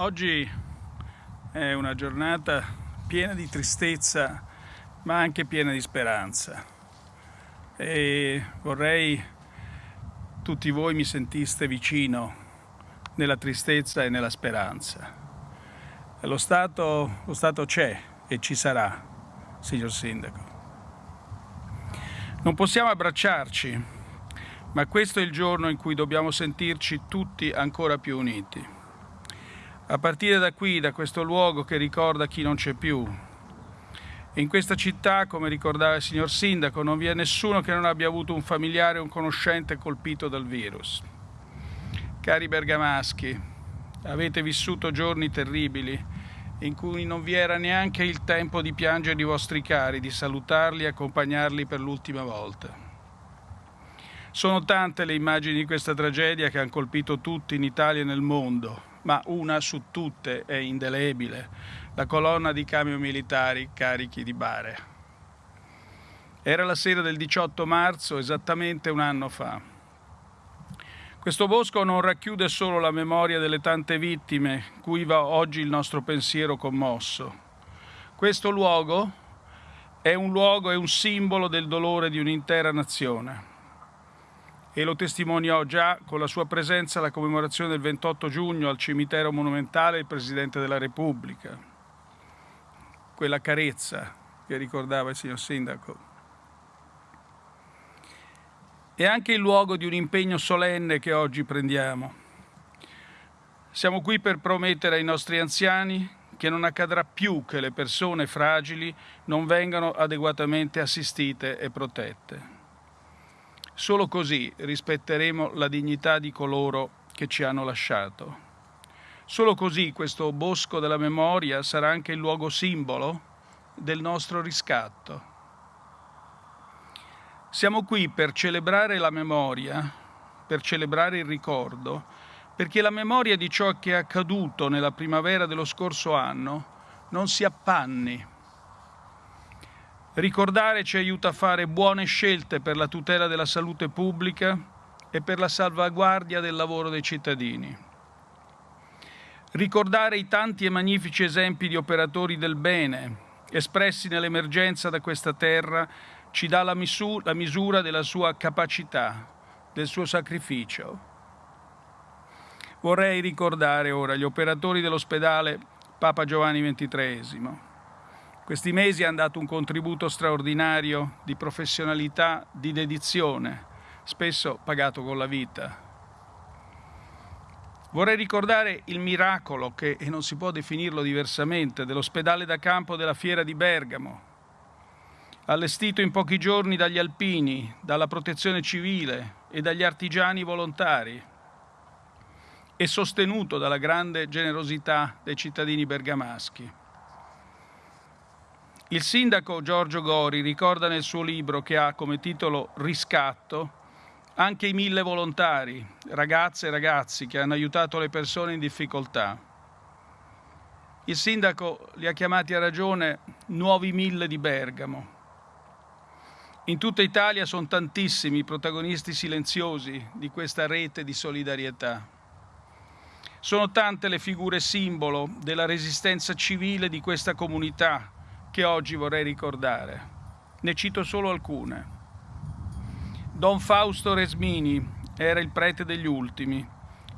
Oggi è una giornata piena di tristezza ma anche piena di speranza e vorrei tutti voi mi sentiste vicino nella tristezza e nella speranza. Lo Stato, lo Stato c'è e ci sarà, signor Sindaco. Non possiamo abbracciarci, ma questo è il giorno in cui dobbiamo sentirci tutti ancora più uniti a partire da qui, da questo luogo che ricorda chi non c'è più. In questa città, come ricordava il signor Sindaco, non vi è nessuno che non abbia avuto un familiare o un conoscente colpito dal virus. Cari bergamaschi, avete vissuto giorni terribili in cui non vi era neanche il tempo di piangere i vostri cari, di salutarli e accompagnarli per l'ultima volta. Sono tante le immagini di questa tragedia che hanno colpito tutti in Italia e nel mondo, ma una su tutte è indelebile, la colonna di camion militari carichi di bare. Era la sera del 18 marzo, esattamente un anno fa. Questo bosco non racchiude solo la memoria delle tante vittime, cui va oggi il nostro pensiero commosso. Questo luogo è un luogo, è un simbolo del dolore di un'intera nazione e lo testimoniò già con la sua presenza alla commemorazione del 28 giugno al cimitero monumentale il Presidente della Repubblica. Quella carezza che ricordava il signor Sindaco. È anche il luogo di un impegno solenne che oggi prendiamo. Siamo qui per promettere ai nostri anziani che non accadrà più che le persone fragili non vengano adeguatamente assistite e protette. Solo così rispetteremo la dignità di coloro che ci hanno lasciato. Solo così questo bosco della memoria sarà anche il luogo simbolo del nostro riscatto. Siamo qui per celebrare la memoria, per celebrare il ricordo, perché la memoria di ciò che è accaduto nella primavera dello scorso anno non si appanni Ricordare ci aiuta a fare buone scelte per la tutela della salute pubblica e per la salvaguardia del lavoro dei cittadini. Ricordare i tanti e magnifici esempi di operatori del bene espressi nell'emergenza da questa terra ci dà la, misura, la misura della sua capacità, del suo sacrificio. Vorrei ricordare ora gli operatori dell'ospedale Papa Giovanni XXIII, questi mesi hanno dato un contributo straordinario di professionalità, di dedizione, spesso pagato con la vita. Vorrei ricordare il miracolo, che e non si può definirlo diversamente, dell'ospedale da campo della Fiera di Bergamo, allestito in pochi giorni dagli alpini, dalla protezione civile e dagli artigiani volontari e sostenuto dalla grande generosità dei cittadini bergamaschi. Il sindaco Giorgio Gori ricorda nel suo libro che ha come titolo Riscatto anche i mille volontari, ragazze e ragazzi che hanno aiutato le persone in difficoltà. Il sindaco li ha chiamati a ragione nuovi mille di Bergamo. In tutta Italia sono tantissimi i protagonisti silenziosi di questa rete di solidarietà. Sono tante le figure simbolo della resistenza civile di questa comunità che oggi vorrei ricordare. Ne cito solo alcune. Don Fausto Resmini era il prete degli ultimi.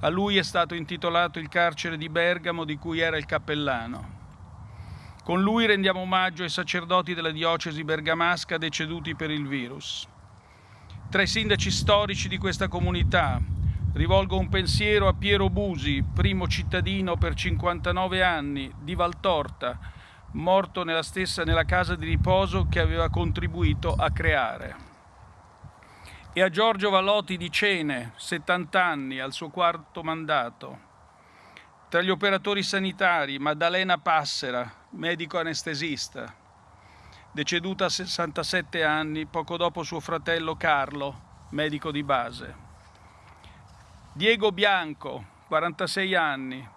A lui è stato intitolato il carcere di Bergamo di cui era il cappellano. Con lui rendiamo omaggio ai sacerdoti della diocesi bergamasca deceduti per il virus. Tra i sindaci storici di questa comunità rivolgo un pensiero a Piero Busi, primo cittadino per 59 anni di Valtorta, morto nella stessa nella casa di riposo che aveva contribuito a creare. E a Giorgio Valotti di Cene, 70 anni, al suo quarto mandato. Tra gli operatori sanitari, Maddalena Passera, medico anestesista, deceduta a 67 anni, poco dopo suo fratello Carlo, medico di base. Diego Bianco, 46 anni,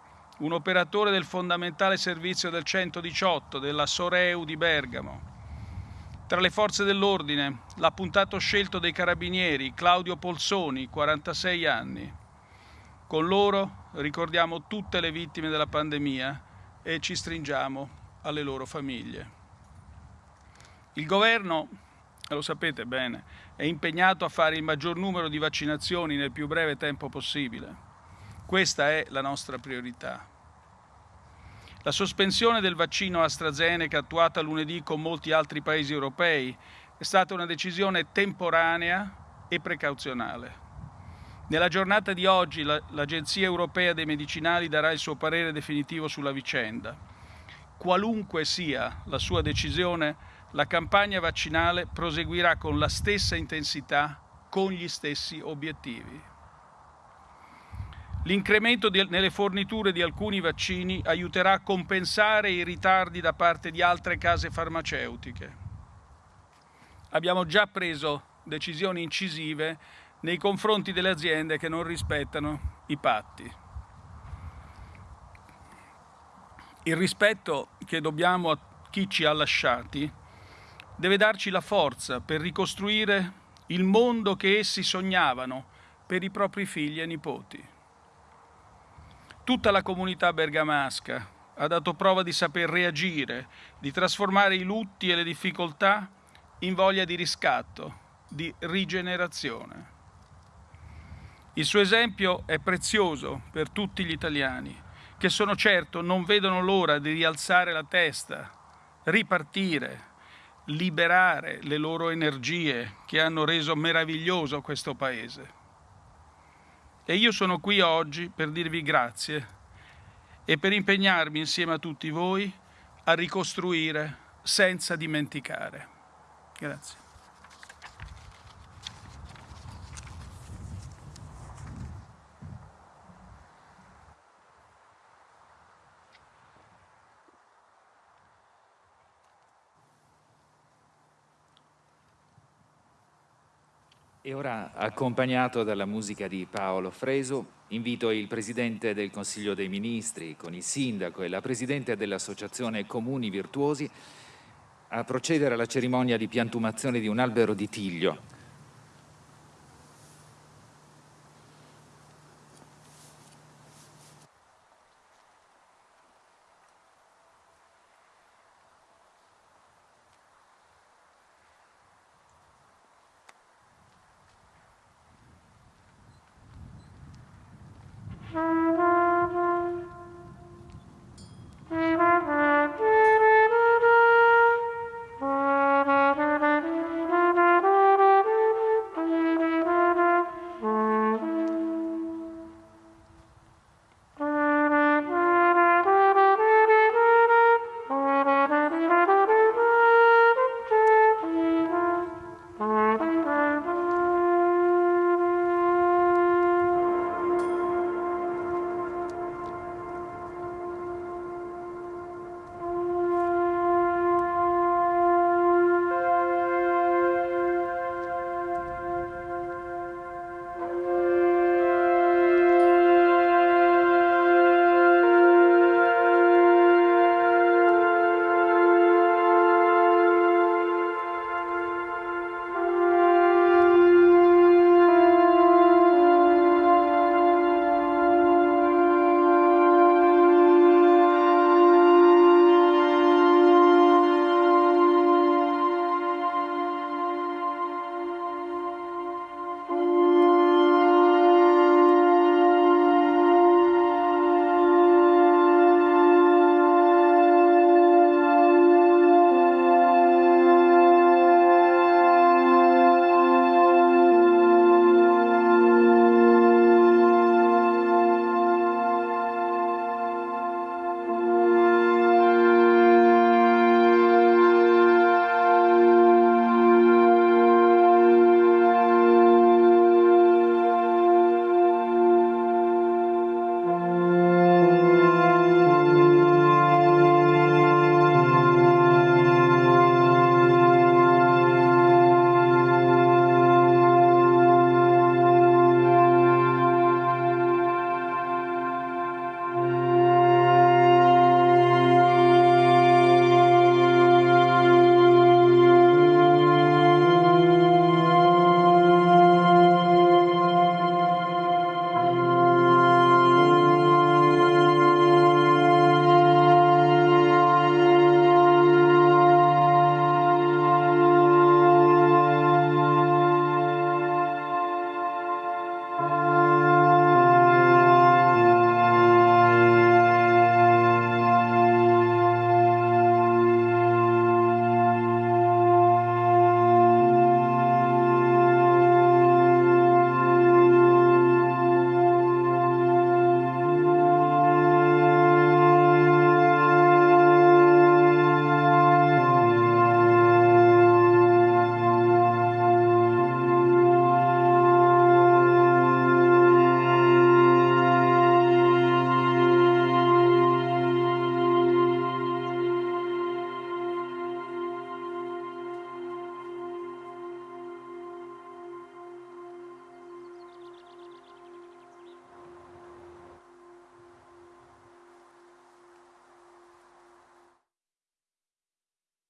un operatore del fondamentale servizio del 118 della Soreu di Bergamo. Tra le forze dell'ordine, l'appuntato scelto dei carabinieri Claudio Polsoni, 46 anni. Con loro ricordiamo tutte le vittime della pandemia e ci stringiamo alle loro famiglie. Il governo, lo sapete bene, è impegnato a fare il maggior numero di vaccinazioni nel più breve tempo possibile. Questa è la nostra priorità. La sospensione del vaccino AstraZeneca attuata lunedì con molti altri paesi europei è stata una decisione temporanea e precauzionale. Nella giornata di oggi l'Agenzia Europea dei Medicinali darà il suo parere definitivo sulla vicenda. Qualunque sia la sua decisione, la campagna vaccinale proseguirà con la stessa intensità, con gli stessi obiettivi. L'incremento nelle forniture di alcuni vaccini aiuterà a compensare i ritardi da parte di altre case farmaceutiche. Abbiamo già preso decisioni incisive nei confronti delle aziende che non rispettano i patti. Il rispetto che dobbiamo a chi ci ha lasciati deve darci la forza per ricostruire il mondo che essi sognavano per i propri figli e nipoti. Tutta la comunità bergamasca ha dato prova di saper reagire, di trasformare i lutti e le difficoltà in voglia di riscatto, di rigenerazione. Il suo esempio è prezioso per tutti gli italiani, che sono certo non vedono l'ora di rialzare la testa, ripartire, liberare le loro energie che hanno reso meraviglioso questo Paese. E io sono qui oggi per dirvi grazie e per impegnarmi insieme a tutti voi a ricostruire senza dimenticare. Grazie. E ora, accompagnato dalla musica di Paolo Freso, invito il Presidente del Consiglio dei Ministri, con il Sindaco e la Presidente dell'Associazione Comuni Virtuosi, a procedere alla cerimonia di piantumazione di un albero di tiglio Música